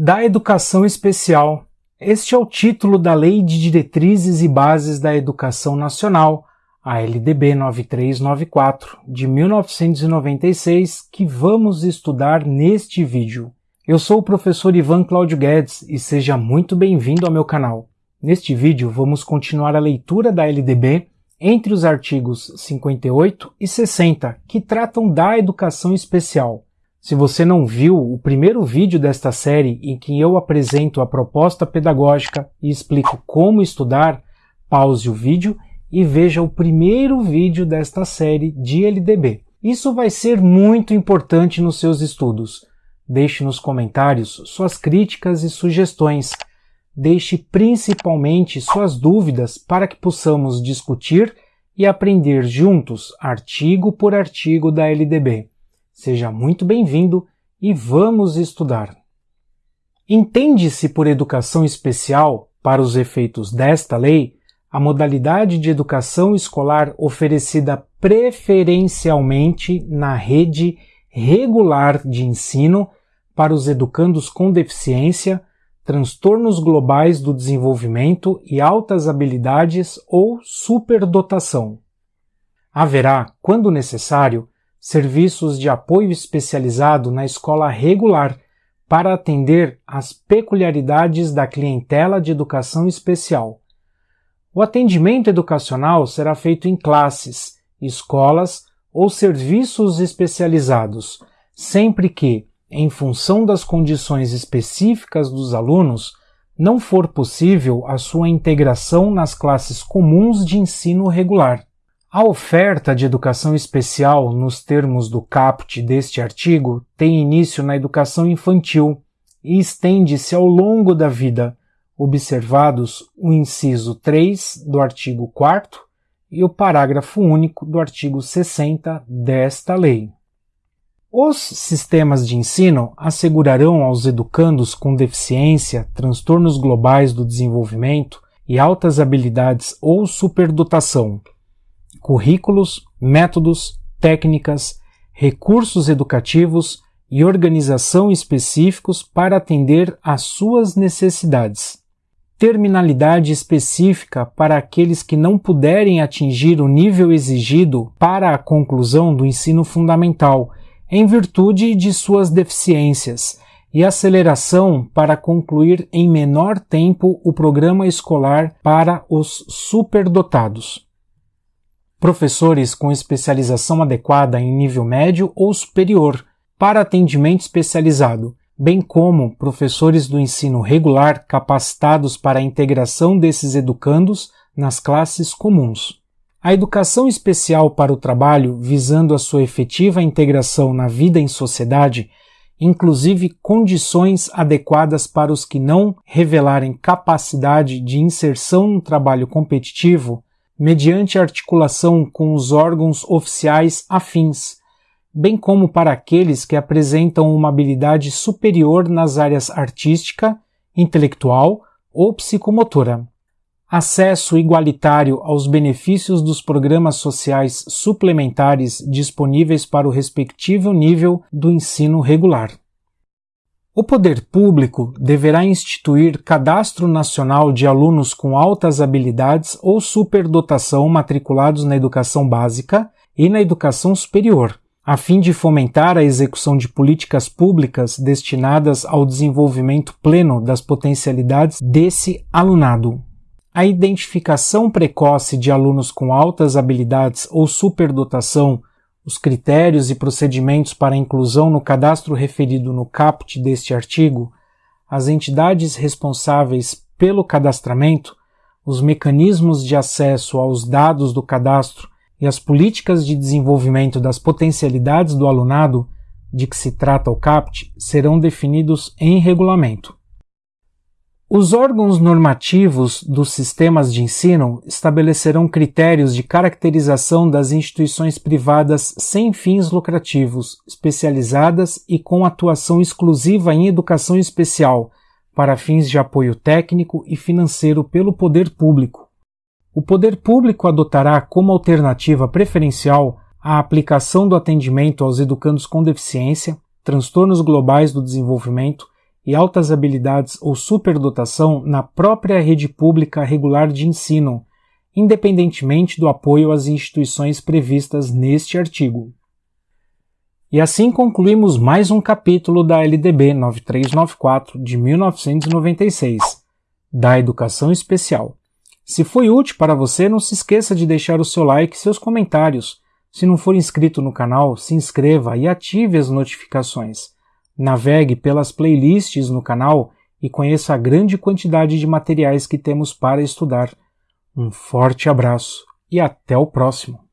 da Educação Especial. Este é o título da Lei de Diretrizes e Bases da Educação Nacional, a LDB 9394, de 1996, que vamos estudar neste vídeo. Eu sou o professor Ivan Cláudio Guedes e seja muito bem-vindo ao meu canal. Neste vídeo vamos continuar a leitura da LDB entre os artigos 58 e 60, que tratam da educação especial. Se você não viu o primeiro vídeo desta série em que eu apresento a proposta pedagógica e explico como estudar, pause o vídeo e veja o primeiro vídeo desta série de LDB. Isso vai ser muito importante nos seus estudos. Deixe nos comentários suas críticas e sugestões Deixe principalmente suas dúvidas para que possamos discutir e aprender juntos, artigo por artigo da LDB. Seja muito bem-vindo e vamos estudar. Entende-se por educação especial, para os efeitos desta lei, a modalidade de educação escolar oferecida preferencialmente na rede regular de ensino para os educandos com deficiência transtornos globais do desenvolvimento e altas habilidades ou superdotação. Haverá, quando necessário, serviços de apoio especializado na escola regular para atender às peculiaridades da clientela de educação especial. O atendimento educacional será feito em classes, escolas ou serviços especializados, sempre que, em função das condições específicas dos alunos, não for possível a sua integração nas classes comuns de ensino regular. A oferta de educação especial, nos termos do caput deste artigo, tem início na educação infantil e estende-se ao longo da vida, observados o inciso 3 do artigo 4 e o parágrafo único do artigo 60 desta lei. Os sistemas de ensino assegurarão aos educandos com deficiência, transtornos globais do desenvolvimento e altas habilidades ou superdotação currículos, métodos, técnicas, recursos educativos e organização específicos para atender às suas necessidades. Terminalidade específica para aqueles que não puderem atingir o nível exigido para a conclusão do ensino fundamental em virtude de suas deficiências, e aceleração para concluir em menor tempo o programa escolar para os superdotados. Professores com especialização adequada em nível médio ou superior para atendimento especializado, bem como professores do ensino regular capacitados para a integração desses educandos nas classes comuns. A educação especial para o trabalho, visando a sua efetiva integração na vida em sociedade, inclusive condições adequadas para os que não revelarem capacidade de inserção no trabalho competitivo, mediante articulação com os órgãos oficiais afins, bem como para aqueles que apresentam uma habilidade superior nas áreas artística, intelectual ou psicomotora acesso igualitário aos benefícios dos programas sociais suplementares disponíveis para o respectivo nível do ensino regular. O poder público deverá instituir cadastro nacional de alunos com altas habilidades ou superdotação matriculados na educação básica e na educação superior, a fim de fomentar a execução de políticas públicas destinadas ao desenvolvimento pleno das potencialidades desse alunado. A identificação precoce de alunos com altas habilidades ou superdotação, os critérios e procedimentos para inclusão no cadastro referido no caput deste artigo, as entidades responsáveis pelo cadastramento, os mecanismos de acesso aos dados do cadastro e as políticas de desenvolvimento das potencialidades do alunado de que se trata o CAPT serão definidos em regulamento. Os órgãos normativos dos sistemas de ensino estabelecerão critérios de caracterização das instituições privadas sem fins lucrativos, especializadas e com atuação exclusiva em educação especial, para fins de apoio técnico e financeiro pelo poder público. O poder público adotará como alternativa preferencial a aplicação do atendimento aos educandos com deficiência, transtornos globais do desenvolvimento e altas habilidades ou superdotação na própria rede pública regular de ensino, independentemente do apoio às instituições previstas neste artigo. E assim concluímos mais um capítulo da LDB 9394 de 1996, da Educação Especial. Se foi útil para você, não se esqueça de deixar o seu like e seus comentários. Se não for inscrito no canal, se inscreva e ative as notificações. Navegue pelas playlists no canal e conheça a grande quantidade de materiais que temos para estudar. Um forte abraço e até o próximo!